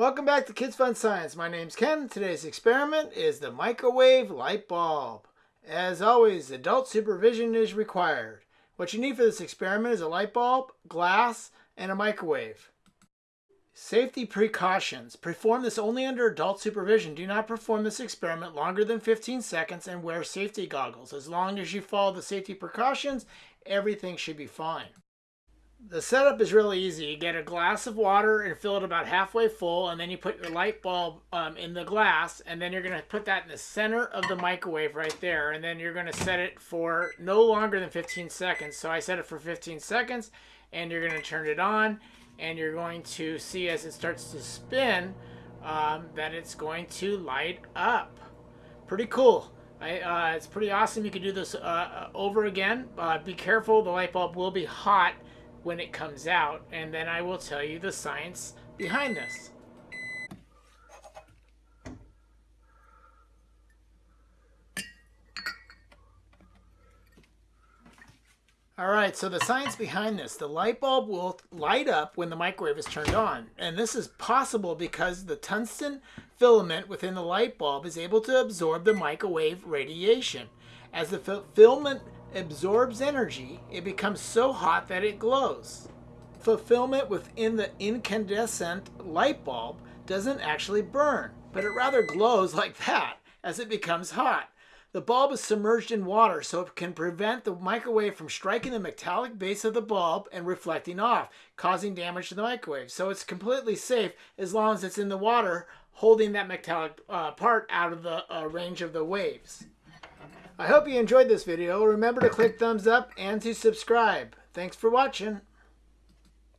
Welcome back to Kids Fun Science. My name's Ken. Today's experiment is the microwave light bulb. As always, adult supervision is required. What you need for this experiment is a light bulb, glass, and a microwave. Safety precautions. Perform this only under adult supervision. Do not perform this experiment longer than 15 seconds and wear safety goggles. As long as you follow the safety precautions, everything should be fine. The setup is really easy. You get a glass of water and fill it about halfway full, and then you put your light bulb um, in the glass, and then you're going to put that in the center of the microwave right there, and then you're going to set it for no longer than 15 seconds. So I set it for 15 seconds, and you're going to turn it on, and you're going to see as it starts to spin um, that it's going to light up. Pretty cool. I, uh, it's pretty awesome. You can do this uh, uh over again. Uh, be careful, the light bulb will be hot when it comes out, and then I will tell you the science behind this. All right, so the science behind this, the light bulb will light up when the microwave is turned on. And this is possible because the tungsten filament within the light bulb is able to absorb the microwave radiation. As the filament absorbs energy, it becomes so hot that it glows. Filament within the incandescent light bulb doesn't actually burn, but it rather glows like that as it becomes hot. The bulb is submerged in water so it can prevent the microwave from striking the metallic base of the bulb and reflecting off, causing damage to the microwave. So it's completely safe as long as it's in the water, holding that metallic uh, part out of the uh, range of the waves. I hope you enjoyed this video. Remember to click thumbs up and to subscribe. Thanks for watching.